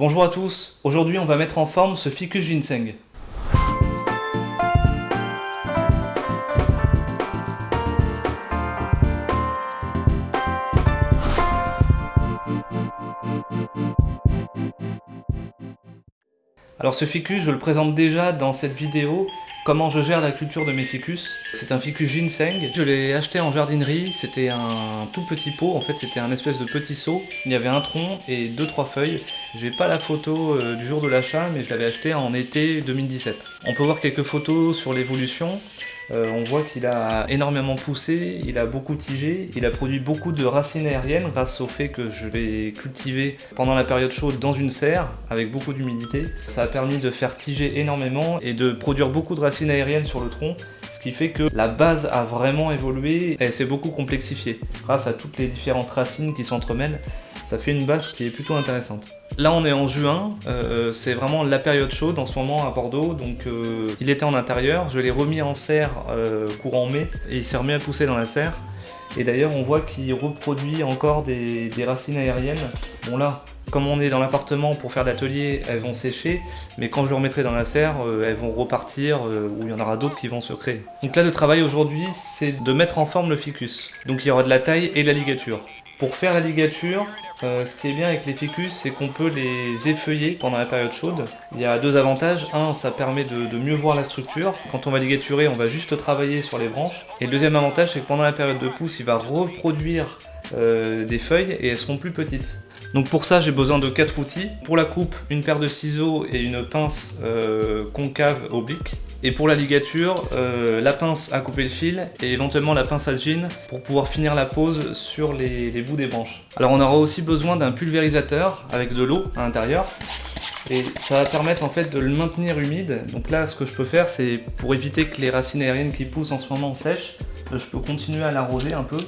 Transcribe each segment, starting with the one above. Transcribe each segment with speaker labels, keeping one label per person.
Speaker 1: Bonjour à tous, aujourd'hui on va mettre en forme ce ficus ginseng. Alors ce ficus, je le présente déjà dans cette vidéo, comment je gère la culture de mes ficus. C'est un ficus ginseng, je l'ai acheté en jardinerie, c'était un tout petit pot, en fait c'était un espèce de petit seau. Il y avait un tronc et deux trois feuilles. J'ai pas la photo euh, du jour de l'achat, mais je l'avais acheté en été 2017. On peut voir quelques photos sur l'évolution. Euh, on voit qu'il a énormément poussé, il a beaucoup tigé, il a produit beaucoup de racines aériennes grâce au fait que je l'ai cultivé pendant la période chaude dans une serre avec beaucoup d'humidité. Ça a permis de faire tiger énormément et de produire beaucoup de racines aériennes sur le tronc, ce qui fait que la base a vraiment évolué et s'est beaucoup complexifiée grâce à toutes les différentes racines qui s'entremêlent ça fait une base qui est plutôt intéressante. Là on est en juin, euh, c'est vraiment la période chaude en ce moment à Bordeaux, donc euh, il était en intérieur, je l'ai remis en serre euh, courant mai, et il s'est remis à pousser dans la serre. Et d'ailleurs on voit qu'il reproduit encore des, racines aériennes. Bon là, comme on est dans l'appartement pour faire l'atelier, elles vont sécher, mais quand je le remettrai dans la serre, elles vont repartir, ou il y en aura d'autres qui vont se créer. Donc là le travail aujourd'hui, c'est de mettre en forme le ficus. Donc il y aura de la taille et de la ligature. Pour faire la ligature, euh, ce qui est bien avec les ficus, c'est qu'on peut les effeuiller pendant la période chaude. Il y a deux avantages. Un, ça permet de, mieux voir la structure. Quand on va ligaturer, on va juste travailler sur les branches. Et le deuxième avantage, c'est que pendant la période de pousse, il va reproduire euh, des feuilles et elles seront plus petites. Donc pour ça, j'ai besoin de quatre outils. Pour la coupe, une paire de ciseaux et une pince euh, concave oblique. Et pour la ligature, euh, la pince à couper le fil et éventuellement la pince à jean pour pouvoir finir la pose sur les, bouts des branches. Alors on aura aussi besoin d'un pulvérisateur avec de l'eau à l'intérieur et ça va permettre en fait de le maintenir humide. Donc là ce que je peux faire c'est pour éviter que les racines aériennes qui poussent en ce moment sèchent, je peux continuer à l'arroser un peu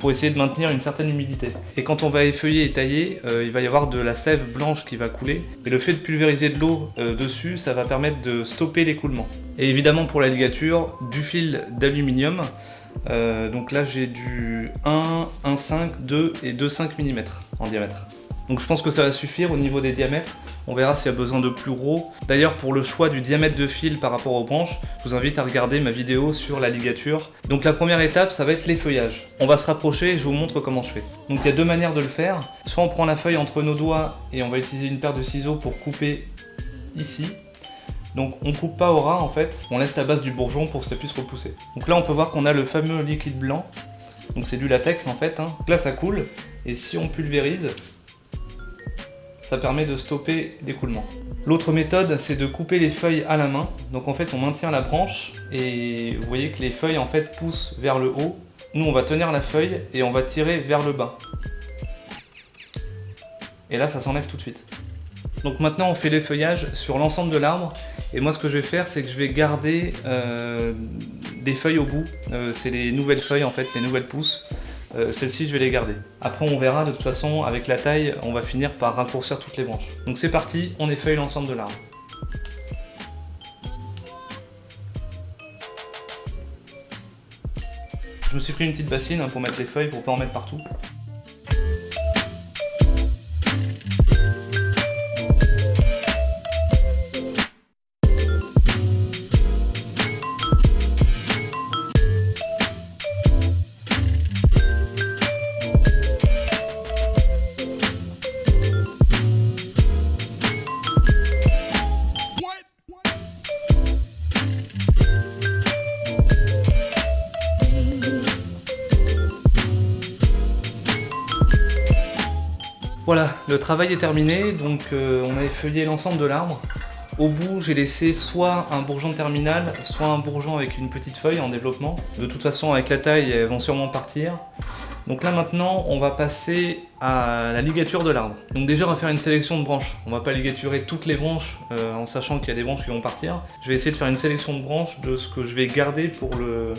Speaker 1: pour essayer de maintenir une certaine humidité. Et quand on va effeuiller et tailler, euh, il va y avoir de la sève blanche qui va couler. Et le fait de pulvériser de l'eau euh, dessus, ça va permettre de stopper l'écoulement. Et évidemment pour la ligature, du fil d'aluminium. Euh, donc là j'ai du 1, 1,5, 2 et 2,5 mm en diamètre. Donc je pense que ça va suffire au niveau des diamètres. On verra s'il y a besoin de plus gros. D'ailleurs, pour le choix du diamètre de fil par rapport aux branches, je vous invite à regarder ma vidéo sur la ligature. Donc la première étape, ça va être l'effeuillage. On va se rapprocher et je vous montre comment je fais. Donc il y a deux manières de le faire. Soit on prend la feuille entre nos doigts et on va utiliser une paire de ciseaux pour couper ici. Donc on coupe pas au ras en fait, on laisse la base du bourgeon pour que ça puisse repousser. Donc là on peut voir qu'on a le fameux liquide blanc, donc c'est du latex en fait. Hein. là ça coule, et si on pulvérise, ça permet de stopper l'écoulement. L'autre méthode, c'est de couper les feuilles à la main. Donc en fait, on maintient la branche et vous voyez que les feuilles en fait poussent vers le haut. Nous, on va tenir la feuille et on va tirer vers le bas. Et là, ça s'enlève tout de suite. Donc maintenant, on fait l'effeuillage sur l'ensemble de l'arbre. Et moi, ce que je vais faire, c'est que je vais garder euh, des feuilles au bout. Euh, c'est les nouvelles feuilles, en fait, les nouvelles pousses. Euh, celles-ci je vais les garder. Après on verra de toute façon avec la taille on va finir par raccourcir toutes les branches. Donc c'est parti, on effeuille l'ensemble de l'arbre. Je me suis pris une petite bassine hein, pour mettre les feuilles pour pas en mettre partout. Terminé, donc euh, on a effeuillé l'ensemble de l'arbre. Au bout, j'ai laissé soit un bourgeon terminal, soit un bourgeon avec une petite feuille en développement. De toute façon, avec la taille, elles vont sûrement partir. Donc là maintenant, on va passer à la ligature de l'arbre. Donc déjà, on va faire une sélection de branches. On va pas ligaturer toutes les branches euh, en sachant qu'il y a des branches qui vont partir. Je vais essayer de faire une sélection de branches de ce que je vais garder pour, le,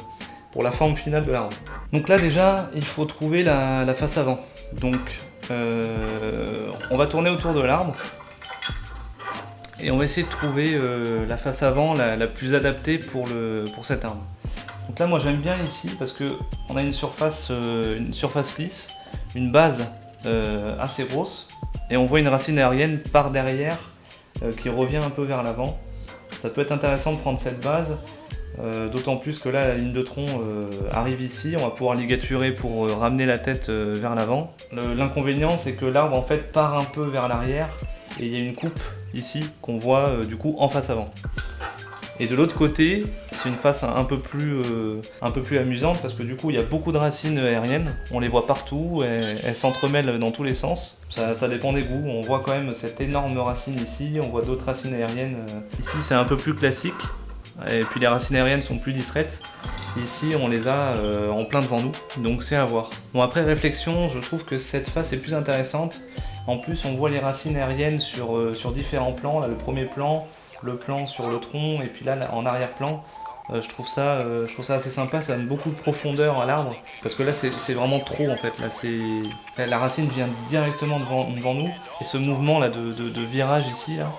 Speaker 1: pour la forme finale de l'arbre. Donc là déjà, il faut trouver la face avant. Donc euh, on va tourner autour de l'arbre et on va essayer de trouver euh, la face avant la, plus adaptée pour, le, pour cet arbre. Donc là moi j'aime bien ici parce que a une surface, euh, une surface lisse, une base assez grosse et on voit une racine aérienne par derrière qui revient un peu vers l'avant. Ça peut être intéressant de prendre cette base, euh, d'autant plus que là la ligne de tronc euh, arrive ici, on va pouvoir ligaturer pour ramener la tête vers l'avant. L'inconvénient c'est que l'arbre en fait part un peu vers l'arrière et il y a une coupe ici qu'on voit du coup en face avant. Et de l'autre côté, c'est une face un peu, plus, euh, un peu plus amusante parce que du coup, il y a beaucoup de racines aériennes. On les voit partout, elles s'entremêlent dans tous les sens. Ça, dépend des goûts. On voit quand même cette énorme racine ici, on voit d'autres racines aériennes. Euh. Ici, c'est un peu plus classique. Et puis les racines aériennes sont plus discrètes. Ici, on les a euh, en plein devant nous, donc c'est à voir. Bon, après réflexion, je trouve que cette face est plus intéressante. En plus, on voit les racines aériennes sur, sur différents plans. Là, le premier plan, le plan sur le tronc et puis là en arrière-plan. Euh, je, trouve ça, euh, je trouve ça assez sympa, ça donne beaucoup de profondeur à l'arbre. Parce que là c'est vraiment trop en fait, la racine vient directement devant, devant, nous. Et ce mouvement là de, de, virage ici, là,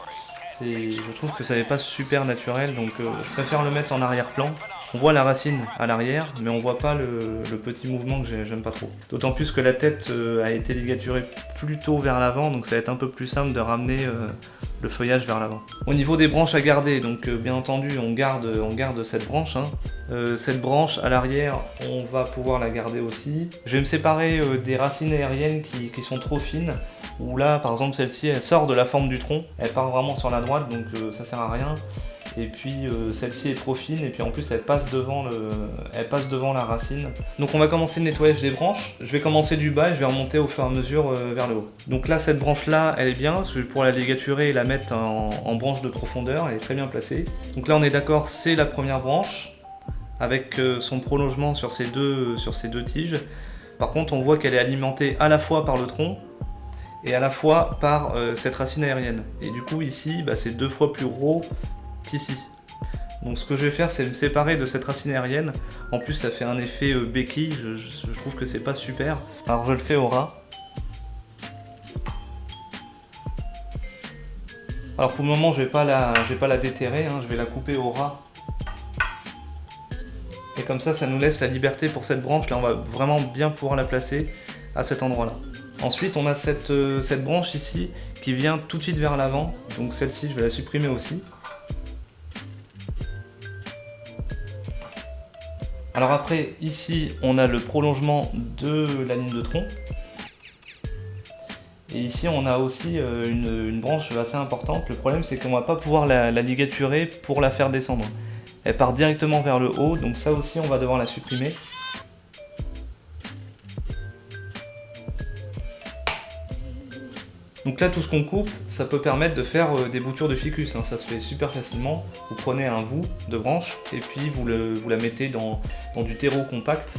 Speaker 1: je trouve que ça n'est pas super naturel, donc euh, je préfère le mettre en arrière-plan. On voit la racine à l'arrière, mais on voit pas le, petit mouvement que j'aime pas trop. D'autant plus que la tête a été ligaturée plutôt vers l'avant, donc ça va être un peu plus simple de ramener le feuillage vers l'avant. Au niveau des branches à garder, donc euh, bien entendu on garde, cette branche. Hein. Euh, cette branche à l'arrière, on va pouvoir la garder aussi. Je vais me séparer euh, des racines aériennes qui, qui, sont trop fines, où là par exemple celle-ci elle sort de la forme du tronc, elle part vraiment sur la droite donc ça sert à rien et puis euh, celle-ci est trop fine et puis en plus elle passe, devant le... elle passe devant la racine. Donc on va commencer le nettoyage des branches. Je vais commencer du bas et je vais remonter au fur et à mesure euh, vers le haut. Donc là cette branche là elle est bien, je vais pouvoir la ligaturer et la mettre en, branche de profondeur, elle est très bien placée. Donc là on est d'accord c'est la première branche avec euh, son prolongement sur ces deux, deux tiges. Par contre on voit qu'elle est alimentée à la fois par le tronc et à la fois par cette racine aérienne. Et du coup ici, bah, c'est deux fois plus gros qu'ici. Donc ce que je vais faire, c'est me séparer de cette racine aérienne. En plus, ça fait un effet euh, béquille, je, trouve que c'est pas super. Alors je le fais au ras. Alors pour le moment, je vais pas la, vais pas la déterrer, hein. je vais la couper au ras. Et comme ça, ça nous laisse la liberté pour cette branche. Là, on va vraiment bien pouvoir la placer à cet endroit-là. Ensuite, on a cette, euh, cette branche ici qui vient tout de suite vers l'avant. Donc celle-ci, je vais la supprimer aussi. Alors après, ici, on a le prolongement de la ligne de tronc. Et ici, on a aussi euh, une, branche assez importante. Le problème, c'est qu'on va pas pouvoir la, ligaturer pour la faire descendre. Elle part directement vers le haut, donc ça aussi, on va devoir la supprimer. Donc là, tout ce qu'on coupe, ça peut permettre de faire euh, des boutures de ficus. Hein. Ça se fait super facilement. Vous prenez un bout de branche et puis vous, la mettez dans, du terreau compact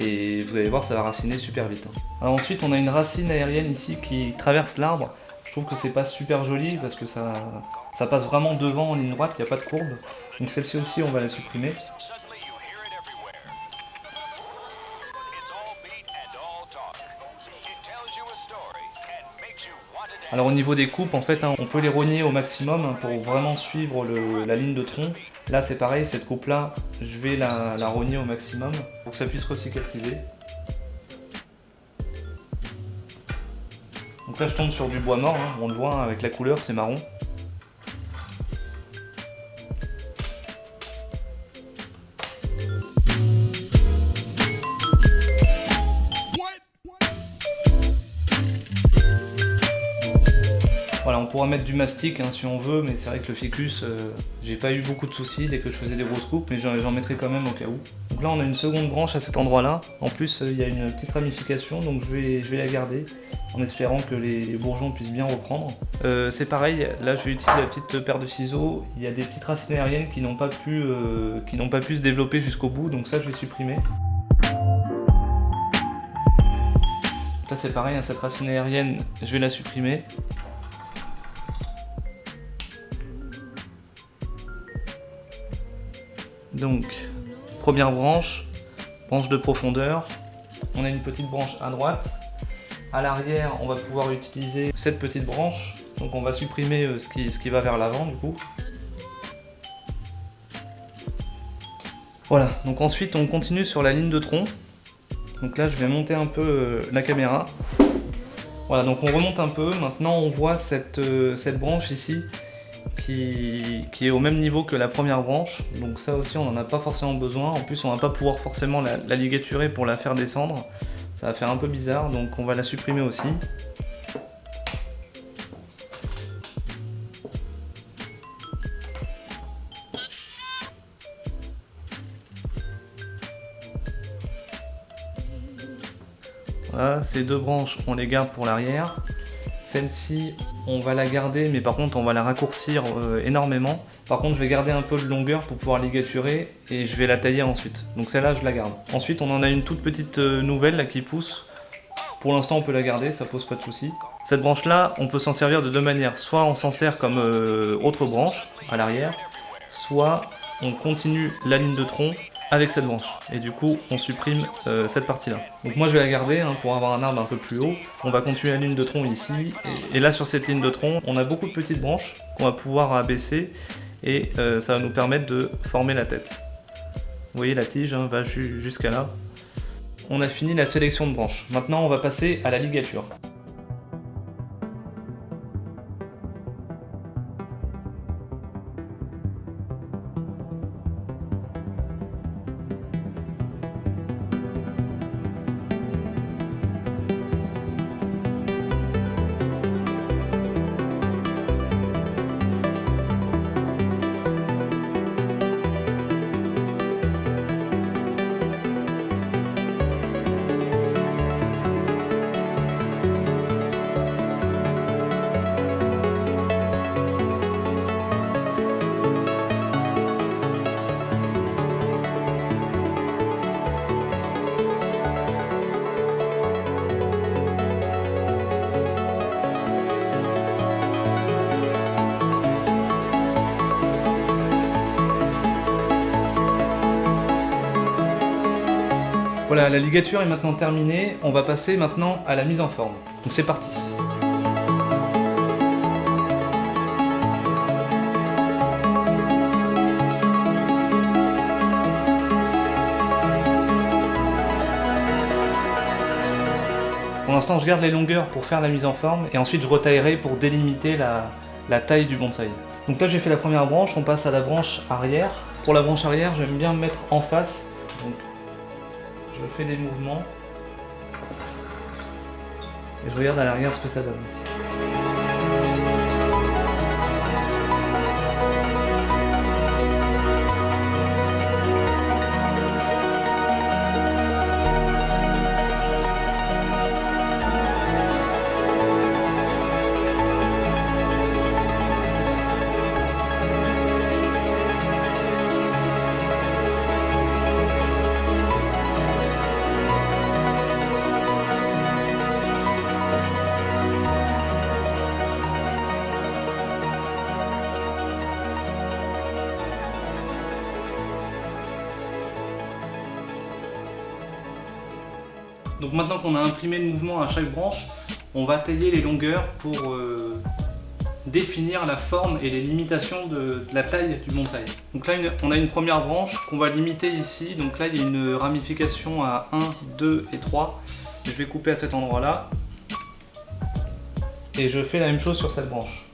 Speaker 1: et vous allez voir, ça va raciner super vite. Hein. ensuite, on a une racine aérienne ici qui traverse l'arbre. Je trouve que c'est pas super joli parce que ça, ça passe vraiment devant en ligne droite, il n'y a pas de courbe. Donc celle-ci aussi, on va la supprimer. Alors au niveau des coupes, en fait, hein, on peut les rogner au maximum pour vraiment suivre la ligne de tronc. Là c'est pareil, cette coupe là, je vais la, rogner au maximum pour que ça puisse recicatriser. Donc là je tombe sur du bois mort, hein. on le voit hein, avec la couleur, c'est marron. Pourra mettre du mastic hein, si on veut, mais c'est vrai que le ficus, euh, j'ai pas eu beaucoup de soucis dès que je faisais des grosses coupes, mais j'en mettrai quand même au cas où. Donc là on a une seconde branche à cet endroit-là. En plus euh, il y a une petite ramification, donc je vais, je vais la garder en espérant que les, bourgeons puissent bien reprendre. Euh, c'est pareil, là je vais utiliser la petite paire de ciseaux. Il y a des petites racines aériennes qui n'ont pas, pu, pas pu se développer jusqu'au bout, donc ça je vais supprimer. Là c'est pareil, hein, cette racine aérienne, je vais la supprimer. Donc, première branche, branche de profondeur. On a une petite branche à droite. À l'arrière, on va pouvoir utiliser cette petite branche. Donc on va supprimer euh, ce qui, va vers l'avant du coup. Voilà, donc ensuite on continue sur la ligne de tronc. Donc là je vais monter un peu euh, la caméra. Voilà, donc on remonte un peu. Maintenant, on voit cette, euh, cette branche ici qui, est au même niveau que la première branche. Donc ça aussi, on n'en a pas forcément besoin. En plus, on va pas pouvoir forcément la ligaturer pour la faire descendre. Ça va faire un peu bizarre, donc on va la supprimer aussi. Voilà, ces deux branches, on les garde pour l'arrière. Celle-ci, on va la garder, mais par contre, on va la raccourcir euh, énormément. Par contre, je vais garder un peu de longueur pour pouvoir ligaturer et je vais la tailler ensuite. Donc celle-là, je la garde. Ensuite, on en a une toute petite euh, nouvelle là qui pousse. Pour l'instant, on peut la garder, ça pose pas de soucis. Cette branche-là, on peut s'en servir de deux manières. Soit on s'en sert comme euh, autre branche à l'arrière, soit on continue la ligne de tronc avec cette branche. Et du coup, on supprime euh, cette partie-là. Donc moi, je vais la garder hein, pour avoir un arbre un peu plus haut. On va continuer la ligne de tronc ici. Et, là, sur cette ligne de tronc, on a beaucoup de petites branches qu'on va pouvoir abaisser. Et euh, ça va nous permettre de former la tête. Vous voyez, la tige hein, va jusqu'à là. On a fini la sélection de branches. Maintenant, on va passer à la ligature. La ligature est maintenant terminée. On va passer maintenant à la mise en forme. Donc c'est parti Pour l'instant, je garde les longueurs pour faire la mise en forme et ensuite je retaillerai pour délimiter la, taille du bonsaï. Donc là, j'ai fait la première branche, on passe à la branche arrière. Pour la branche arrière, j'aime bien me mettre en face. Je fais des mouvements et je regarde à l'arrière ce que ça donne. Donc maintenant qu'on a imprimé le mouvement à chaque branche, on va tailler les longueurs pour euh, définir la forme et les limitations de, la taille du bonsaï. Donc là, on a une première branche qu'on va limiter ici. Donc là, il y a une ramification à 1, 2 et 3. Je vais couper à cet endroit-là. Et je fais la même chose sur cette branche.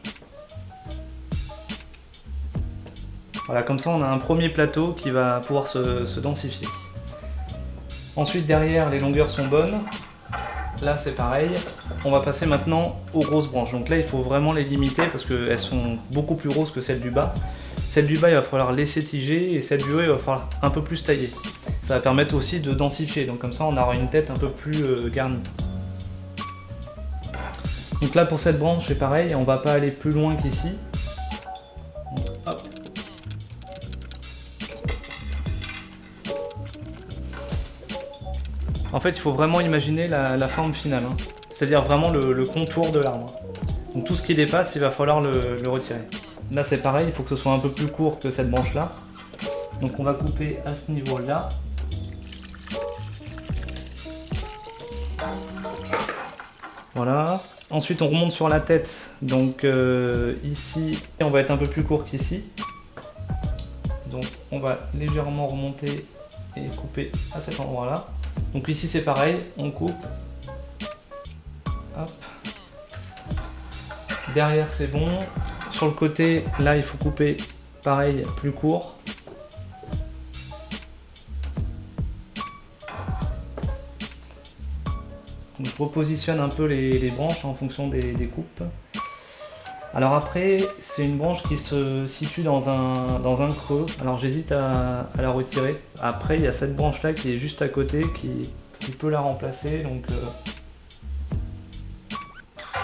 Speaker 1: Voilà, comme ça, on a un premier plateau qui va pouvoir se densifier. Ensuite derrière les longueurs sont bonnes. Là c'est pareil. On va passer maintenant aux grosses branches. Donc là il faut vraiment les limiter parce qu'elles sont beaucoup plus grosses que celles du bas. Celle du bas il va falloir laisser tiger et celle du haut il va falloir un peu plus tailler. Ça va permettre aussi de densifier. Donc comme ça on aura une tête un peu plus euh, garnie. Donc là pour cette branche c'est pareil, on va pas aller plus loin qu'ici. En fait, il faut vraiment imaginer la, forme finale, hein. c'est-à-dire vraiment le, contour de l'arbre. Donc tout ce qui dépasse, il va falloir le, retirer. Là, c'est pareil, il faut que ce soit un peu plus court que cette branche-là. Donc on va couper à ce niveau-là. Voilà. Ensuite, on remonte sur la tête. Donc euh, ici, on va être un peu plus court qu'ici. Donc on va légèrement remonter et couper à cet endroit-là. Donc ici c'est pareil, on coupe. Derrière c'est bon. Sur le côté, là il faut couper pareil, plus court. je repositionne un peu les, branches en fonction des, coupes. Alors après, c'est une branche qui se situe dans un, creux. Alors j'hésite à, la retirer. Après, il y a cette branche là qui est juste à côté qui, peut la remplacer. Donc euh,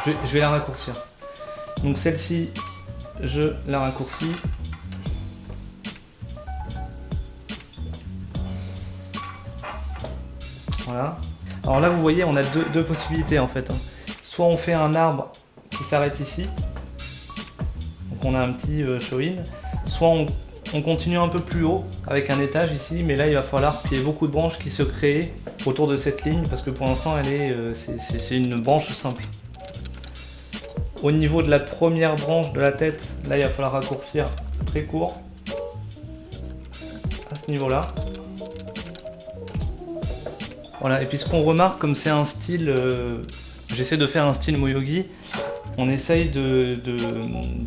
Speaker 1: je, je vais la raccourcir. Donc celle-ci, je la raccourcis. Voilà. Alors là, vous voyez, on a deux, possibilités en fait. Hein. Soit on fait un arbre qui s'arrête ici, donc on a un petit euh, show-in, soit on, continue un peu plus haut avec un étage ici, mais là il va falloir qu'il y ait beaucoup de branches qui se créent autour de cette ligne parce que pour l'instant elle est, euh, c'est une branche simple. Au niveau de la première branche de la tête, là il va falloir raccourcir très court à ce niveau là. Voilà, et puis ce qu'on remarque, comme c'est un style, euh, j'essaie de faire un style Moyogi, on essaye de,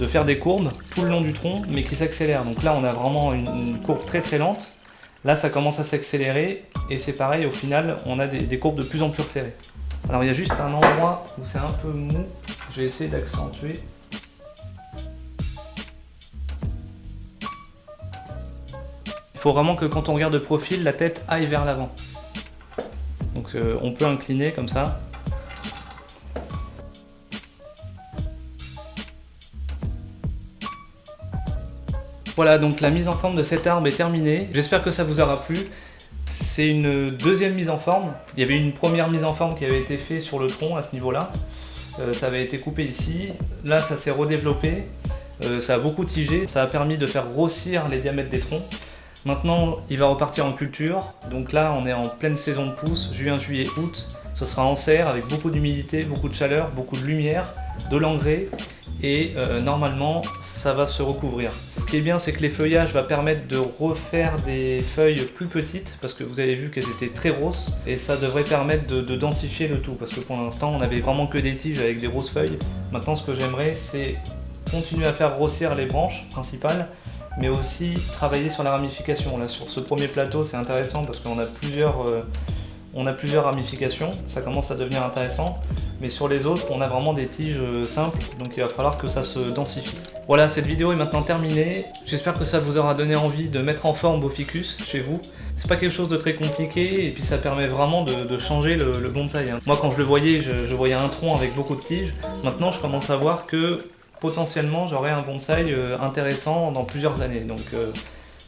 Speaker 1: faire des courbes tout le long du tronc, mais qui s'accélèrent. Donc là, on a vraiment une, courbe très très lente. Là, ça commence à s'accélérer, et c'est pareil, au final, on a des, courbes de plus en plus resserrées. Alors il y a juste un endroit où c'est un peu mou, je vais essayer d'accentuer. Il faut vraiment que quand on regarde de profil, la tête aille vers l'avant. Donc euh, on peut incliner comme ça. Voilà, donc la mise en forme de cet arbre est terminée. J'espère que ça vous aura plu. C'est une deuxième mise en forme. Il y avait une première mise en forme qui avait été faite sur le tronc à ce niveau-là. Euh, ça avait été coupé ici. Là, ça s'est redéveloppé. Euh, ça a beaucoup tigé. Ça a permis de faire grossir les diamètres des troncs. Maintenant, il va repartir en culture. Donc là, on est en pleine saison de pousse, juin, juillet, août. Ce sera en serre avec beaucoup d'humidité, beaucoup de chaleur, beaucoup de lumière, de l'engrais et euh, normalement ça va se recouvrir. Ce qui est bien c'est que les feuillages vont permettre de refaire des feuilles plus petites parce que vous avez vu qu'elles étaient très grosses et ça devrait permettre de, de, densifier le tout parce que pour l'instant on avait vraiment que des tiges avec des grosses feuilles. Maintenant ce que j'aimerais c'est continuer à faire grossir les branches principales mais aussi travailler sur la ramification. Là, sur ce premier plateau, c'est intéressant parce qu'on a plusieurs... Euh, on a plusieurs ramifications, ça commence à devenir intéressant, mais sur les autres, on a vraiment des tiges euh, simples, donc il va falloir que ça se densifie. Voilà, cette vidéo est maintenant terminée. J'espère que ça vous aura donné envie de mettre en forme vos ficus chez vous. C'est pas quelque chose de très compliqué, et puis ça permet vraiment de, changer le, bonsaï. Hein. Moi, quand je le voyais, je, je voyais un tronc avec beaucoup de tiges. Maintenant, je commence à voir que potentiellement j'aurai un bonsaï euh, intéressant dans plusieurs années. Donc euh,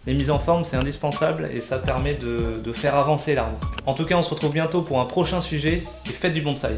Speaker 1: les mises en forme c'est indispensable et ça permet de, de faire avancer l'arbre. En tout cas on se retrouve bientôt pour un prochain sujet et faites du bonsaï.